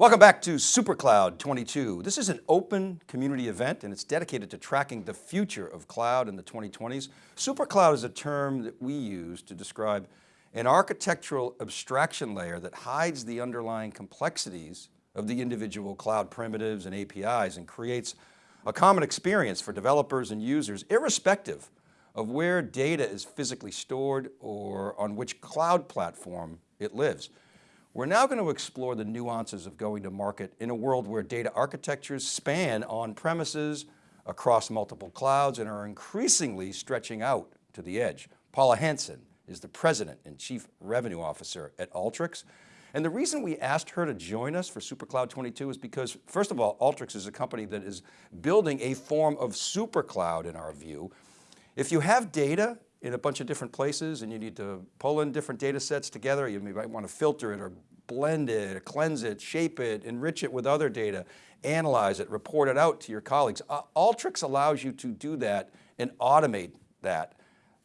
Welcome back to SuperCloud 22. This is an open community event and it's dedicated to tracking the future of cloud in the 2020s. SuperCloud is a term that we use to describe an architectural abstraction layer that hides the underlying complexities of the individual cloud primitives and APIs and creates a common experience for developers and users, irrespective of where data is physically stored or on which cloud platform it lives. We're now going to explore the nuances of going to market in a world where data architectures span on premises across multiple clouds and are increasingly stretching out to the edge. Paula Hansen is the President and Chief Revenue Officer at Alteryx. And the reason we asked her to join us for SuperCloud 22 is because first of all, Alteryx is a company that is building a form of supercloud in our view. If you have data in a bunch of different places and you need to pull in different data sets together. You might want to filter it or blend it, or cleanse it, shape it, enrich it with other data, analyze it, report it out to your colleagues. Alteryx allows you to do that and automate that,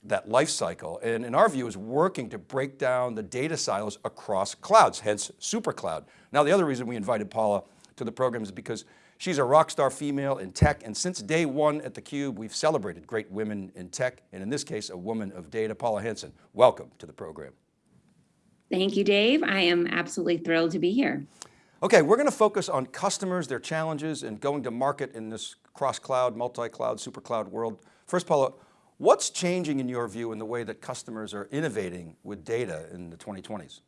that life cycle. And in our view is working to break down the data silos across clouds, hence SuperCloud. Now the other reason we invited Paula to the program is because She's a rock star female in tech, and since day one at theCUBE, we've celebrated great women in tech, and in this case, a woman of data, Paula Hansen. Welcome to the program. Thank you, Dave. I am absolutely thrilled to be here. Okay, we're going to focus on customers, their challenges, and going to market in this cross-cloud, multi-cloud, super cloud world. First, Paula, what's changing in your view in the way that customers are innovating with data in the 2020s?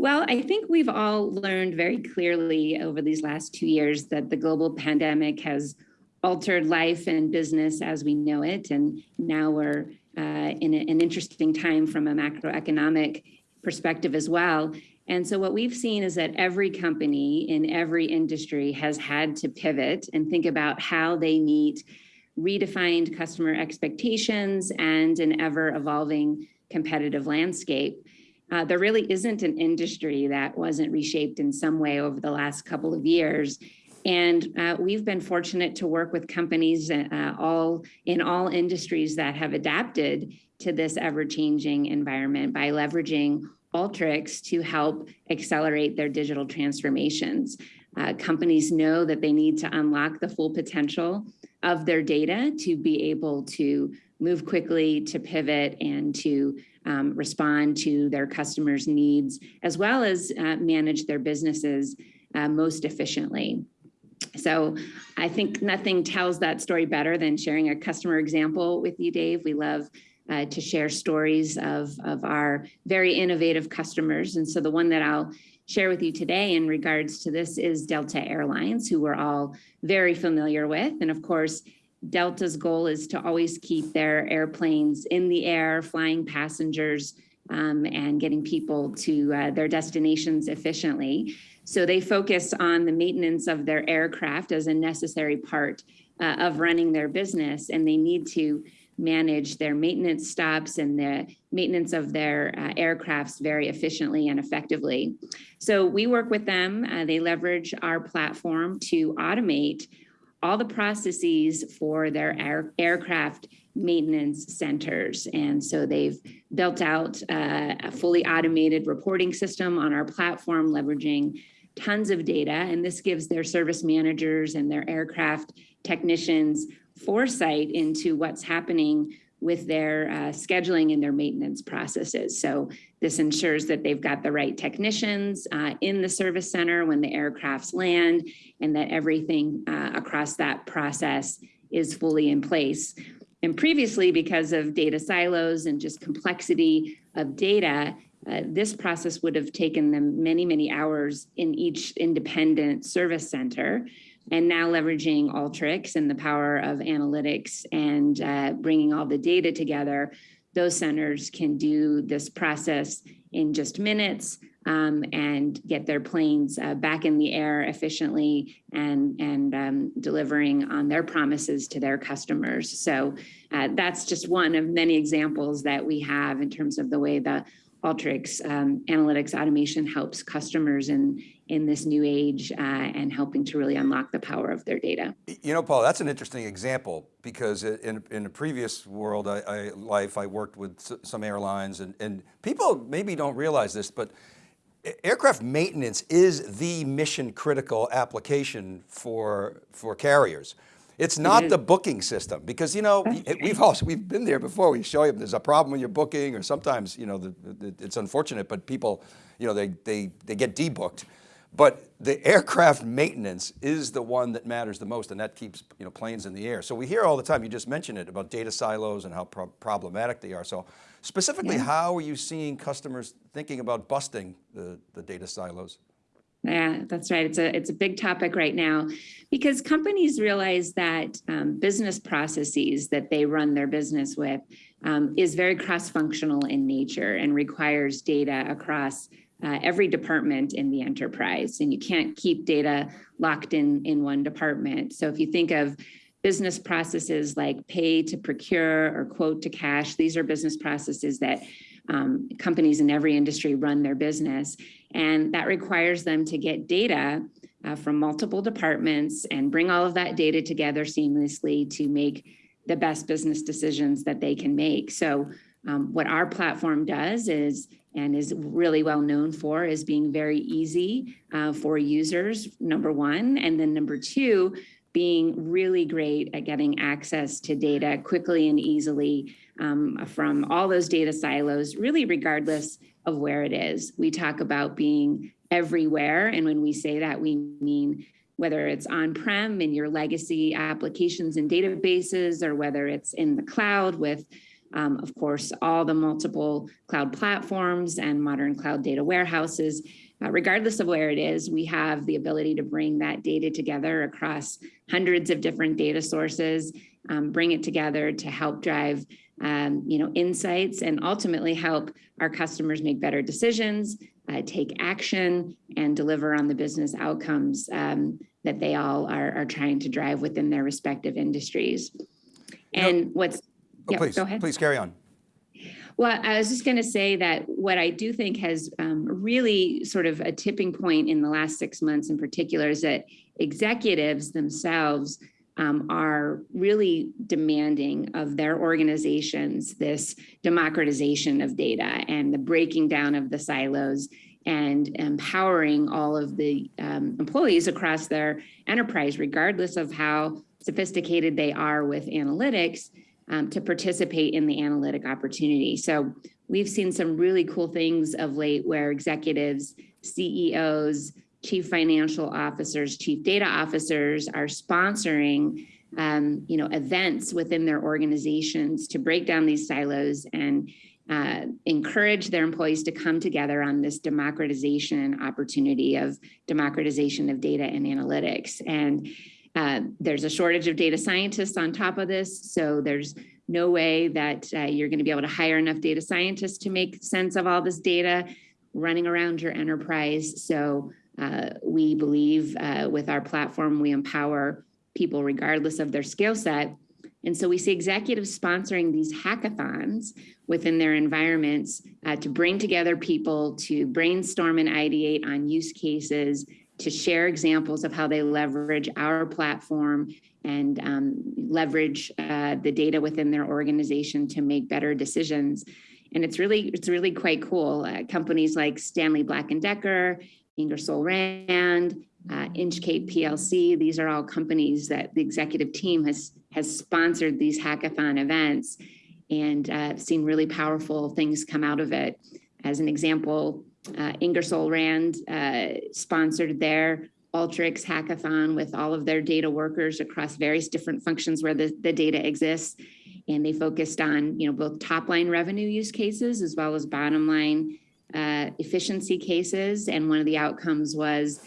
Well, I think we've all learned very clearly over these last two years that the global pandemic has altered life and business as we know it. And now we're uh, in a, an interesting time from a macroeconomic perspective as well. And so what we've seen is that every company in every industry has had to pivot and think about how they meet redefined customer expectations and an ever evolving competitive landscape uh, there really isn't an industry that wasn't reshaped in some way over the last couple of years. And uh, we've been fortunate to work with companies uh, all in all industries that have adapted to this ever-changing environment by leveraging Alteryx to help accelerate their digital transformations. Uh, companies know that they need to unlock the full potential of their data to be able to move quickly, to pivot, and to um, respond to their customers' needs, as well as uh, manage their businesses uh, most efficiently. So I think nothing tells that story better than sharing a customer example with you, Dave. We love uh, to share stories of, of our very innovative customers. And so the one that I'll share with you today in regards to this is Delta Airlines, who we're all very familiar with. And of course, Delta's goal is to always keep their airplanes in the air, flying passengers um, and getting people to uh, their destinations efficiently. So they focus on the maintenance of their aircraft as a necessary part uh, of running their business, and they need to manage their maintenance stops and the maintenance of their uh, aircrafts very efficiently and effectively. So we work with them. Uh, they leverage our platform to automate all the processes for their air, aircraft maintenance centers. And so they've built out uh, a fully automated reporting system on our platform, leveraging tons of data. And this gives their service managers and their aircraft technicians foresight into what's happening with their uh, scheduling and their maintenance processes. So this ensures that they've got the right technicians uh, in the service center when the aircrafts land and that everything uh, across that process is fully in place. And previously, because of data silos and just complexity of data, uh, this process would have taken them many, many hours in each independent service center and now leveraging Alteryx and the power of analytics and uh, bringing all the data together, those centers can do this process in just minutes um, and get their planes uh, back in the air efficiently and, and um, delivering on their promises to their customers. So uh, that's just one of many examples that we have in terms of the way the Alteryx um, analytics automation helps customers in, in this new age uh, and helping to really unlock the power of their data. You know, Paul, that's an interesting example because in, in a previous world I, I, life, I worked with some airlines and, and people maybe don't realize this, but aircraft maintenance is the mission critical application for, for carriers. It's not the booking system because, you know, we've also, we've been there before. We show you there's a problem with your booking or sometimes, you know, the, the, it's unfortunate, but people, you know, they, they, they get debooked. But the aircraft maintenance is the one that matters the most and that keeps you know, planes in the air. So we hear all the time, you just mentioned it, about data silos and how pro problematic they are. So specifically, Yeah. how are you seeing customers thinking about busting the, the data silos? Yeah, that's right. It's a it's a big topic right now because companies realize that um, business processes that they run their business with um, is very cross-functional in nature and requires data across uh, every department in the enterprise. And you can't keep data locked in in one department. So if you think of business processes like pay to procure or quote to cash, these are business processes that um, companies in every industry run their business. And that requires them to get data uh, from multiple departments and bring all of that data together seamlessly to make the best business decisions that they can make. So um, what our platform does is, and is really well known for, is being very easy uh, for users, number one. And then number two, being really great at getting access to data quickly and easily um, from all those data silos, really regardless of where it is. We talk about being everywhere. And when we say that, we mean whether it's on-prem in your legacy applications and databases, or whether it's in the cloud with, um, of course, all the multiple cloud platforms and modern cloud data warehouses. Uh, regardless of where it is, we have the ability to bring that data together across hundreds of different data sources, um, bring it together to help drive um, you know, insights and ultimately help our customers make better decisions, uh, take action, and deliver on the business outcomes um, that they all are, are trying to drive within their respective industries. And what's, Oh, yeah, please, go ahead. please carry on. Well, I was just going to say that what I do think has um, really sort of a tipping point in the last six months in particular is that executives themselves um, are really demanding of their organizations this democratization of data and the breaking down of the silos and empowering all of the um, employees across their enterprise, regardless of how sophisticated they are with analytics, um, to participate in the analytic opportunity. So we've seen some really cool things of late where executives, CEOs, chief financial officers, chief data officers are sponsoring um, you know, events within their organizations to break down these silos and uh, encourage their employees to come together on this democratization opportunity of democratization of data and analytics. And uh, there's a shortage of data scientists on top of this, so there's no way that uh, you're going to be able to hire enough data scientists to make sense of all this data running around your enterprise. So uh, we believe uh, with our platform, we empower people regardless of their skill set. And so we see executives sponsoring these hackathons within their environments uh, to bring together people to brainstorm and ideate on use cases, to share examples of how they leverage our platform and um, leverage uh, the data within their organization to make better decisions. And it's really, it's really quite cool. Uh, companies like Stanley Black & Decker, Ingersoll Rand, uh, Inchcape PLC. These are all companies that the executive team has has sponsored these hackathon events and uh, seen really powerful things come out of it. As an example, uh, Ingersoll Rand uh, sponsored their Alteryx hackathon with all of their data workers across various different functions where the, the data exists. And they focused on, you know, both top line revenue use cases as well as bottom line uh, efficiency cases. And one of the outcomes was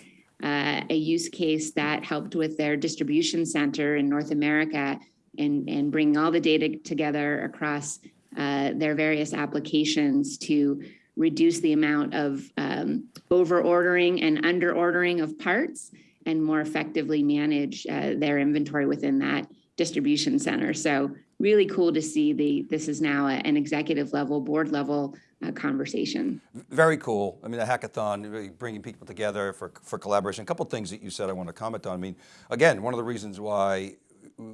uh, a use case that helped with their distribution center in North America and, and bring all the data together across uh, their various applications to reduce the amount of um, over ordering and under ordering of parts and more effectively manage uh, their inventory within that distribution center. So really cool to see the this is now a, an executive level, board level uh, conversation. Very cool. I mean, the hackathon, really bringing people together for, for collaboration. A couple things that you said I want to comment on. I mean, again, one of the reasons why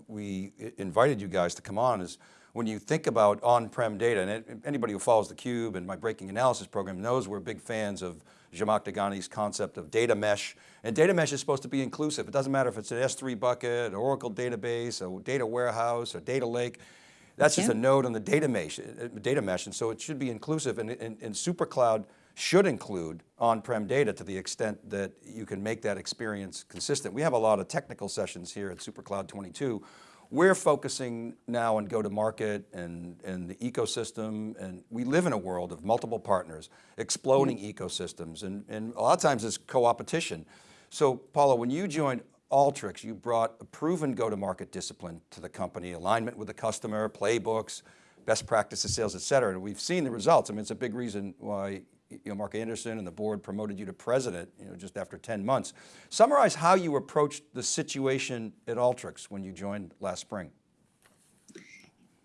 we invited you guys to come on is when you think about on-prem data, and it- anybody who follows theCUBE and my breaking analysis program knows we're big fans of Zhamak Dehghani's concept of data mesh. And data mesh is supposed to be inclusive. It doesn't matter if it's an S3 bucket, or Oracle database, a data warehouse, a data lake. That's just Yeah. a node on the data mesh, uh, data mesh, and so it should be inclusive. And, and, and SuperCloud should include on-prem data to the extent that you can make that experience consistent. We have a lot of technical sessions here at SuperCloud 22 we're focusing now on go-to-market and, and the ecosystem, and we live in a world of multiple partners, exploding mm-hmm. ecosystems, and, and a lot of times it's co-opetition. So Paula, when you joined Alteryx, you brought a proven go-to-market discipline to the company, alignment with the customer, playbooks, best practices, sales, et cetera. And we've seen the results. I mean, it's a big reason why you know, Mark Anderson and the board promoted you to president, you know, just after 10 months. Summarize how you approached the situation at Alteryx when you joined last spring.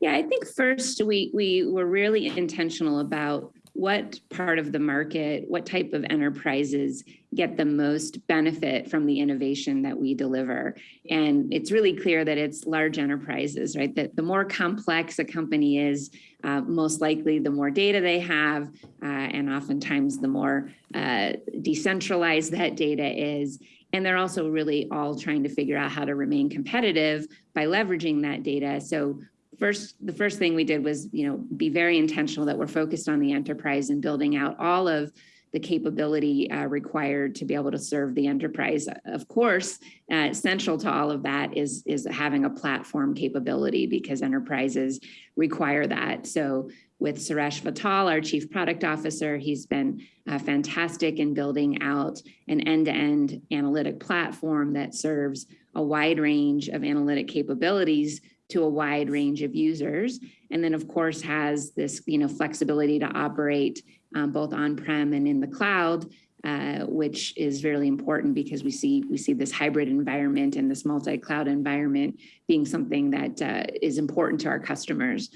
Yeah, I think first we we were really intentional about what part of the market, what type of enterprises get the most benefit from the innovation that we deliver. And it's really clear that it's large enterprises, right? That the more complex a company is, uh, most likely the more data they have, uh, and oftentimes the more uh, decentralized that data is. And they're also really all trying to figure out how to remain competitive by leveraging that data. So first the first thing we did was you know be very intentional that we're focused on the enterprise and building out all of the capability uh, required to be able to serve the enterprise. Of course uh, central to all of that is is having a platform capability because enterprises require that. So with Suresh Vittal, our chief product officer, he's been uh, fantastic in building out an end-to-end analytic platform that serves a wide range of analytic capabilities to a wide range of users. And then of course has this you know, flexibility to operate um, both on-prem and in the cloud, uh, which is really important because we see we see this hybrid environment and this multi-cloud environment being something that uh, is important to our customers.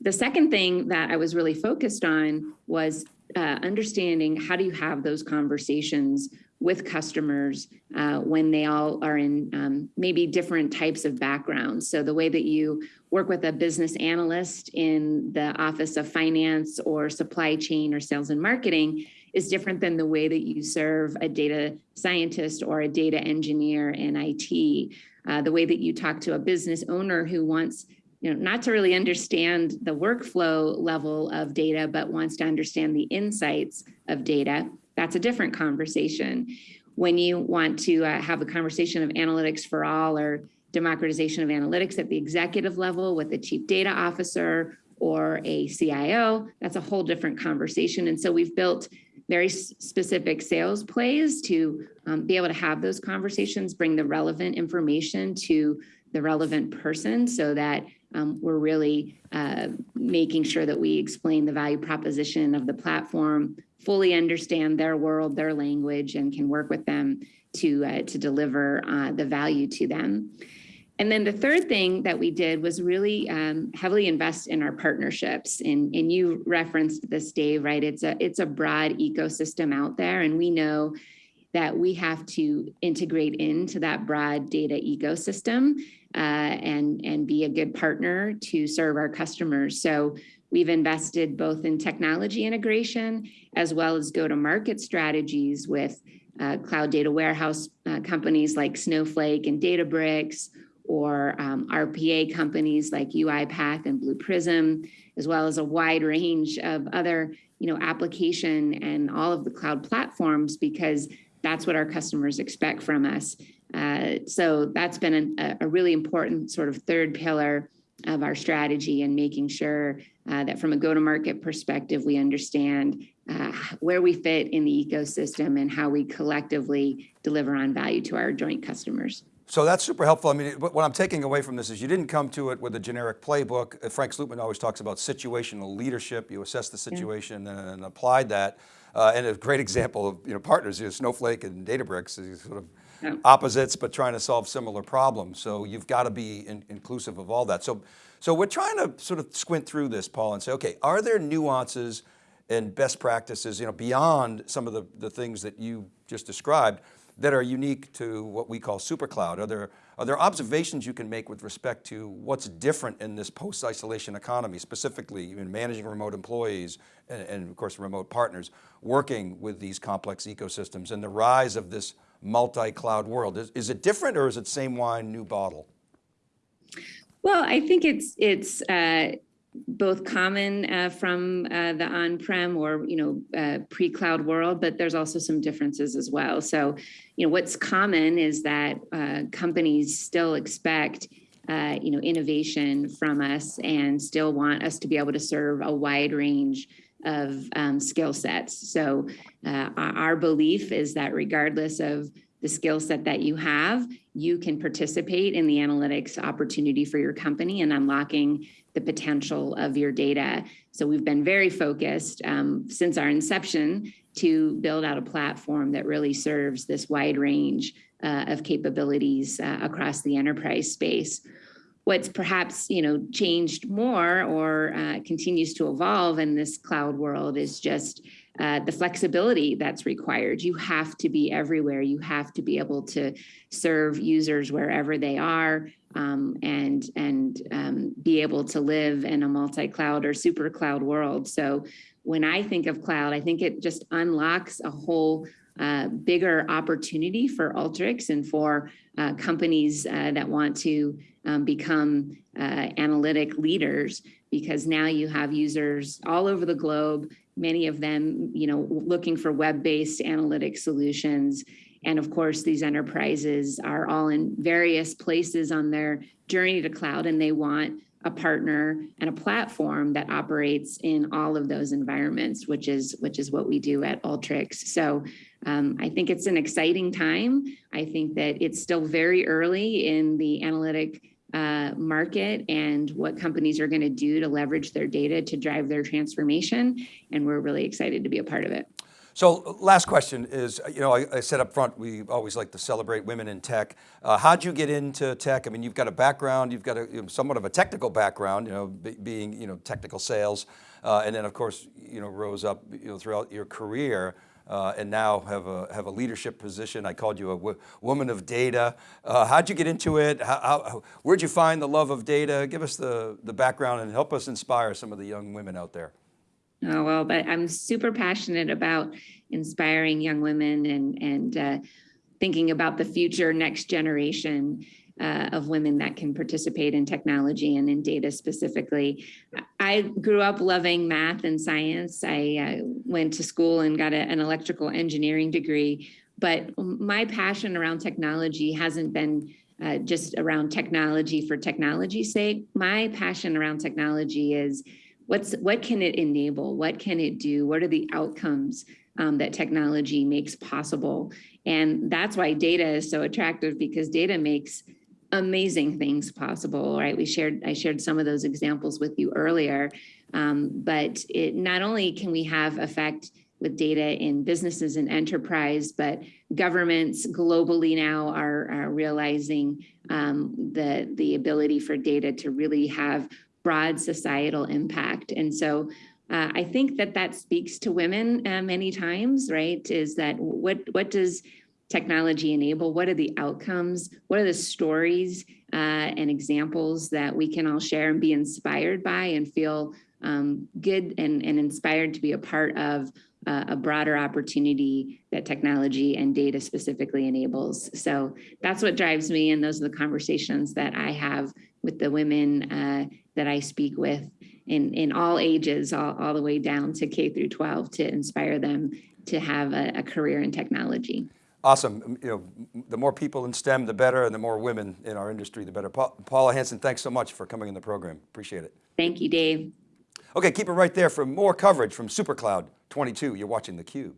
The second thing that I was really focused on was uh, understanding how do you have those conversations with customers uh, when they all are in um, maybe different types of backgrounds. So the way that you work with a business analyst in the office of finance or supply chain or sales and marketing is different than the way that you serve a data scientist or a data engineer in IT. Uh, the way that you talk to a business owner who wants you know, not to really understand the workflow level of data, but wants to understand the insights of data that's a different conversation. When you want to uh, have a conversation of analytics for all or democratization of analytics at the executive level with the chief data officer or a CIO, that's a whole different conversation. And so we've built very specific sales plays to um, be able to have those conversations, bring the relevant information to the relevant person so that um, we're really uh, making sure that we explain the value proposition of the platform, fully understand their world, their language, and can work with them to, uh, to deliver uh, the value to them. And then the third thing that we did was really um, heavily invest in our partnerships. And, and you referenced this, Dave, right? It's a, it's a broad ecosystem out there. And we know that we have to integrate into that broad data ecosystem uh, and, and be a good partner to serve our customers. So we've invested both in technology integration as well as go-to-market strategies with uh, cloud data warehouse uh, companies like Snowflake and Databricks, or um, RPA companies like UiPath and Blue Prism, as well as a wide range of other you know, application and all of the cloud platforms because that's what our customers expect from us. Uh, so that's been a, a, really important sort of third pillar of our strategy and making sure uh, that from a go-to-market perspective, we understand uh, where we fit in the ecosystem and how we collectively deliver on value to our joint customers. So that's super helpful. I mean, what I'm taking away from this is you didn't come to it with a generic playbook. Uh, Frank Slootman always talks about situational leadership. You assess the situation yeah. and, and, applied that. Uh, and a great example of you know, partners is Snowflake and Databricks, is sort of yeah. opposites, but trying to solve similar problems. So you've got to be in, inclusive of all that. So, so we're trying to sort of squint through this, Paul, and say, okay, are there nuances and best practices, you know, beyond some of the, the things that you just described, that are unique to what we call supercloud? Are there, are there observations you can make with respect to what's different in this post-isolation economy, specifically in managing remote employees and, and of course remote partners, working with these complex ecosystems and the rise of this multi-cloud world? Is, is it different or is it same wine, new bottle? Well, I think it's it's uh, both common uh, from uh, the on-prem or you know uh, pre-cloud world, but there's also some differences as well. So, you know, what's common is that uh, companies still expect. Uh, you know, innovation from us, and still want us to be able to serve a wide range of um, skill sets. So, uh, our belief is that regardless of the skill set that you have, you can participate in the analytics opportunity for your company and unlocking the potential of your data. So we've been very focused um, since our inception to build out a platform that really serves this wide range uh, of capabilities uh, across the enterprise space. What's perhaps you know changed more or uh, continues to evolve in this cloud world is just uh, the flexibility that's required. You have to be everywhere. You have to be able to serve users wherever they are um, and and um, be able to live in a multi-cloud or super cloud world. So when I think of cloud, I think it just unlocks a whole uh, bigger opportunity for Alteryx and for uh, companies uh, that want to um, become uh, analytic leaders because now you have users all over the globe many of them, you know, looking for web-based analytic solutions. And of course, these enterprises are all in various places on their journey to cloud, and they want a partner and a platform that operates in all of those environments, which is which is what we do at Alteryx. So um, I think it's an exciting time. I think that it's still very early in the analytic uh, market and what companies are going to do to leverage their data to drive their transformation. And we're really excited to be a part of it. So last question is, you know, I, I said up front, we always like to celebrate women in tech. Uh, how'd you get into tech? I mean, you've got a background, you've got a you know, somewhat of a technical background, you know, being, you know, technical sales. Uh, and then of course, you know, rose up, you know, throughout your career uh, and now have a, have a leadership position. I called you a woman of data. Uh, how'd you get into it? How, how, where'd you find the love of data? Give us the, the background and help us inspire some of the young women out there. Oh, well, but I'm super passionate about inspiring young women and, and uh, thinking about the future next generation uh, of women that can participate in technology and in data specifically. I grew up loving math and science. I uh, went to school and got a, an electrical engineering degree, but my passion around technology hasn't been uh, just around technology for technology's sake. My passion around technology is what's what can it enable? What can it do? What are the outcomes um, that technology makes possible? And that's why data is so attractive because data makes amazing things possible, right? We shared, I shared some of those examples with you earlier, um, but it not only can we have effect with data in businesses and enterprise, but governments globally now are, are realizing um, the, the ability for data to really have broad societal impact. And so uh, I think that that speaks to women uh, many times, right? Is that what, what does technology enable? What are the outcomes? What are the stories uh, and examples that we can all share and be inspired by and feel um, good and, and inspired to be a part of uh, a broader opportunity that technology and data specifically enables. So that's what drives me and those are the conversations that I have with the women uh, that I speak with in, in all ages, all, all the way down to K through 12 to inspire them to have a, a career in technology. Awesome. Um, you know, the more people in STEM, the better, and the more women in our industry, the better. Pa Paula Hansen, thanks so much for coming in the program. Appreciate it. Thank you, Dave. Okay, keep it right there for more coverage from SuperCloud 22. You're watching theCUBE.